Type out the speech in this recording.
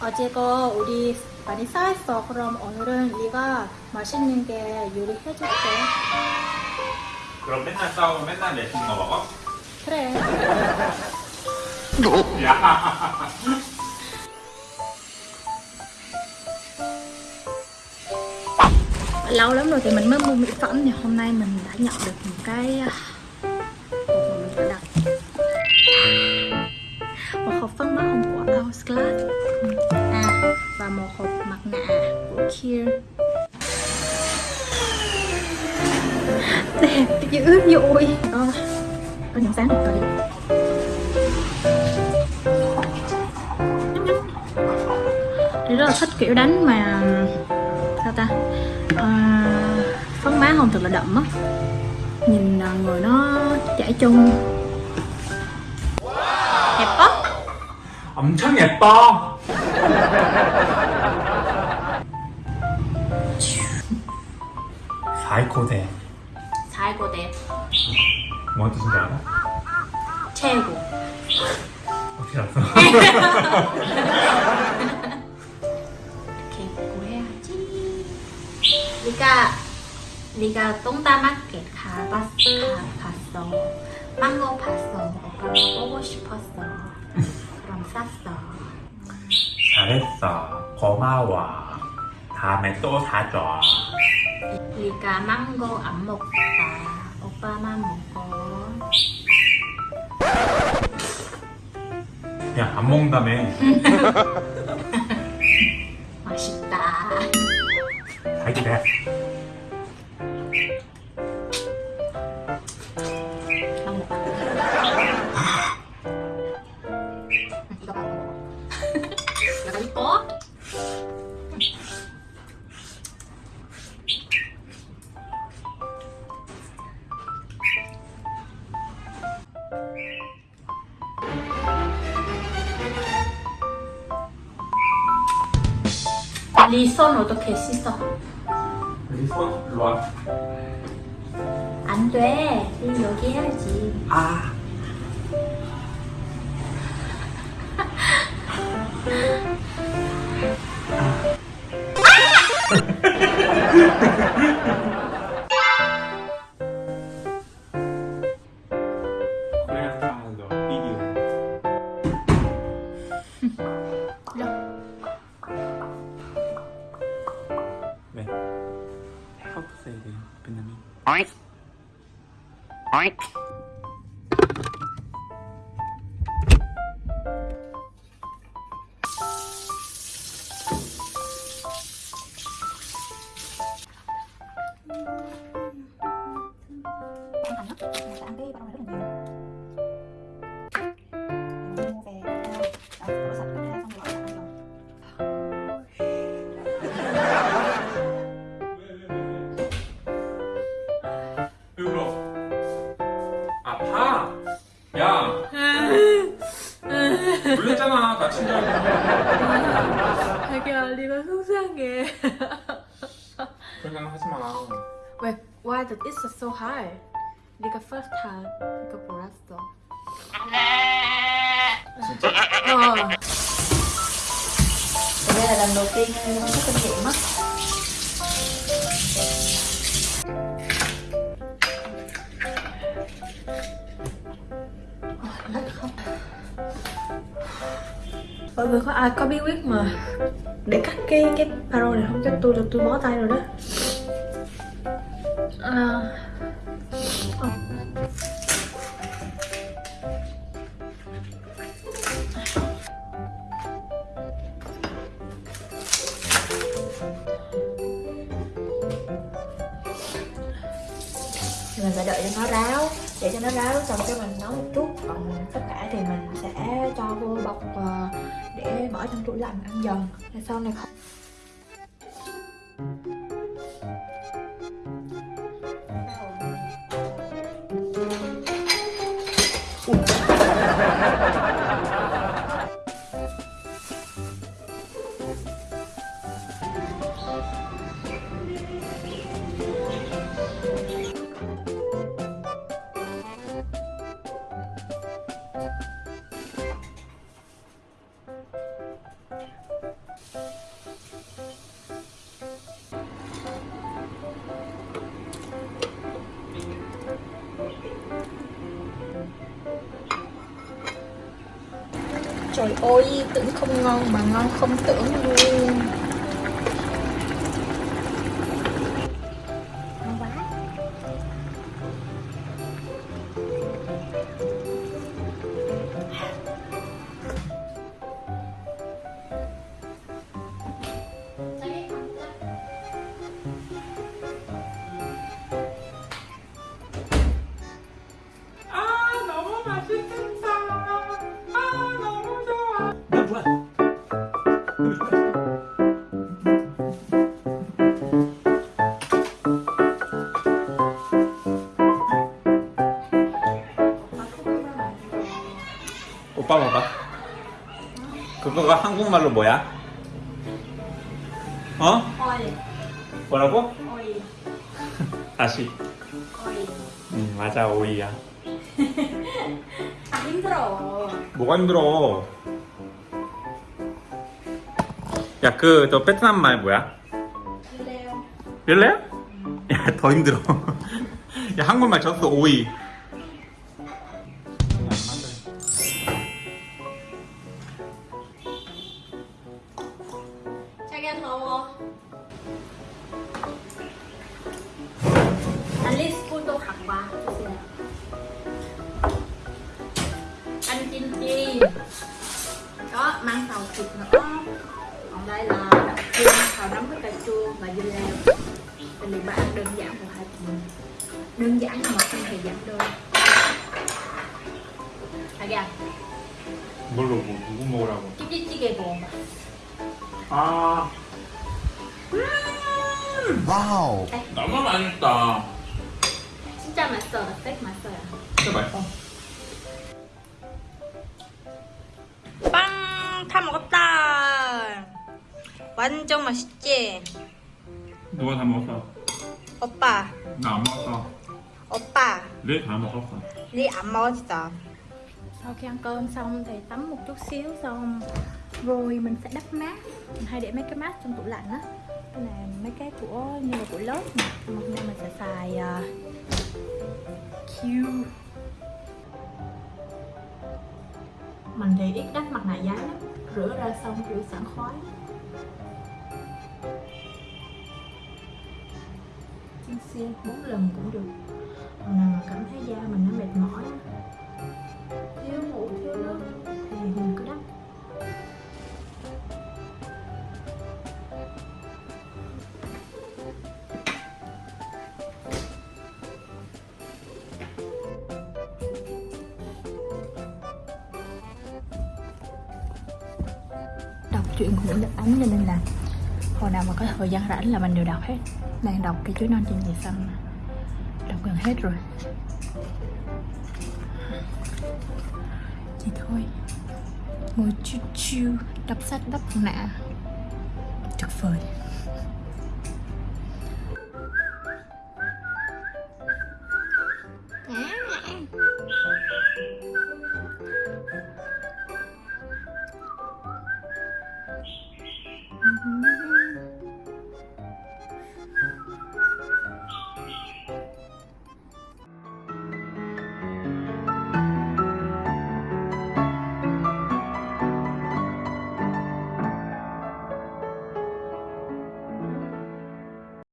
어제 거 우리 많이 쌓였어. 그럼 오늘은 네가 맛있는 게 요리해줄게. 그럼 맨날 싸우고 맨날 내시는 거 먹어? 그래. 야. Lâu lắm rồi thì mình mới mua mỹ phẩm thì hôm nay mình đã nhận được một cái à, hộp mà mình phải đặt một hộp phấn mắt hồng của Hourglass Ừ. à và một hộp mặt nạ của Kier đẹp dữ dội có có những sáng rồi Thì rất là thích kiểu đánh mà sao ta à, phấn má hồng thật là đậm á nhìn à, người nó chảy chung đẹp quá 엄청 예뻐. 사이코대. đẹp 뭔 뜻인지 알아? 최고. 어떻게 알았어? 이렇게 입고 해야지. 리가 리가 똥다마켓 가봤, 가봤어. 망고 봤어. 오빠가 보고 싶었어. 그럼 샀어 잘했어. 고마워. 다음에 또 사줘. 리가 망고 안 먹다 오빠만 먹고 야, 안 먹는다며. 맛있다 봐 이거 봐 이거 이거 리손 어떻게 씻어? 손 일로 와. 안 돼. 리 여기 해야지. 아. Oink. Oink. 코리안 사운드 비디오. 네. How to say it in Vietnamese? Oink. Oink. 왜 울어? 아파? 야! 놀랬잖아, 다친 줄 알고. 자기야, 리가 속상해. 그런 생각 하지 마. Wait, why the is so high? 리가 first time 리가 몰랐어. 진짜? Ờ. Đây là lần đầu tiên em có kinh nghiệm á. Mọi người có ai có bí quyết mà để cắt cái cái paro này không? Chắc tôi là tôi bó tay rồi đó. À, mình phải đợi cho nó ráo, để cho nó ráo xong cái mình nấu một chút. Còn tất cả thì mình sẽ cho vô bọc ờ, để bỏ trong tủ lạnh ăn dần. Sau này không. Ui. Trời ơi, tưởng không ngon mà ngon không tưởng luôn. 오빠 봐봐. 그거가 한국말로 뭐야? 어? Ôi, 뭐라고? ôi, 다시. ôi 응 맞아 오이야. À 힘들어 뭐가 힘들어? 야, 그, 저 베트남 말 뭐야? Leo 열래? 야, 더 힘들어. 야, 한국말 쳤어, 오이. 자기야 더워 알리스 폰도 갖고 와 주세요 ăn kim chi có mang xào thịt nữa còn đây là đậu chiên xào nấm với cà chua và dưa leo tại vì bà ăn đơn giản của hai chị đơn giản nhưng mà không hề giảm đơn 자기야 뭘로, 뭐, 누구 먹으라고? 김치찌개 먹어봐 아, 와우. 너무 맛있다. 진짜 맛있어 나 스테이크 맛있어요 진짜 맛있어. 빵! 다 먹었다! 완전 맛있지? 누가 다 먹었어? 오빠, 나 안 먹었어. 오빠, 네, 다 먹었어. Ẩm 먹었어. Sau khi ăn cơm xong thì tắm một chút xíu xong rồi mình sẽ đắp mát. Mình hay để mấy cái mát trong tủ lạnh á. Cái này mấy cái của như là của lớp này, hôm nay mình sẽ xài uh, Q. Mình thì ít đắp mặt nạ giấy lắm. Rửa ra xong rửa sẵn khói Chiên xe 4 lần cũng được. Nào mà cảm thấy da mình nó mệt mỏi chuyện của Nguyễn Đức Ánh cho nên là hồi nào mà có thời gian rảnh là mình đều đọc hết. Đang đọc cái chuối non trên giày xanh đọc gần hết rồi. Thì thôi. Ngồi chiu chiu đọc sách đắp nạ. Tuyệt vời.